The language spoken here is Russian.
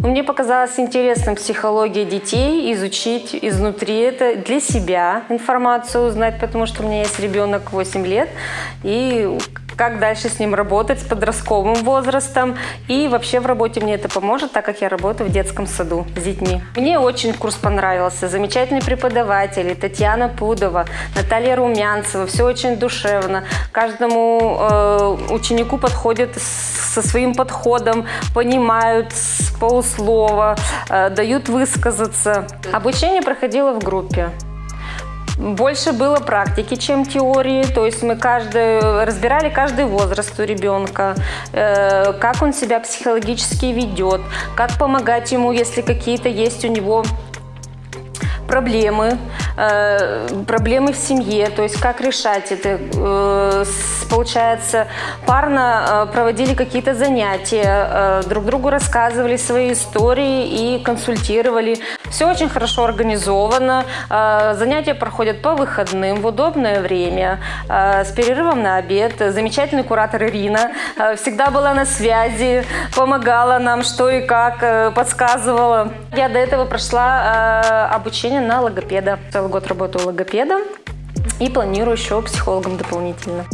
Но мне показалось интересным психология детей, изучить изнутри. Это, для себя информацию узнать, потому что у меня есть ребенок 8 лет, и как дальше с ним работать, с подростковым возрастом. И вообще в работе мне это поможет, так как я работаю в детском саду с детьми. Мне очень курс понравился. Замечательные преподаватели. Татьяна Пудова, Наталья Румянцева. Все очень душевно. Каждому э, ученику подходят со своим подходом, понимают с полуслова, э, дают высказаться. Обучение проходило в группе. Больше было практики, чем теории, то есть мы каждый, разбирали каждый возраст у ребенка, э, как он себя психологически ведет, как помогать ему, если какие-то есть у него проблемы, э, проблемы в семье, то есть как решать это. Э, получается, парно э, проводили какие-то занятия, э, друг другу рассказывали свои истории и консультировали. Все очень хорошо организовано, э, занятия проходят по выходным в удобное время, э, с перерывом на обед. Замечательный куратор Ирина э, всегда была на связи, помогала нам что и как, э, подсказывала. Я до этого прошла обучение на логопеда. Целый год работаю логопедом и планирую еще психологом дополнительно.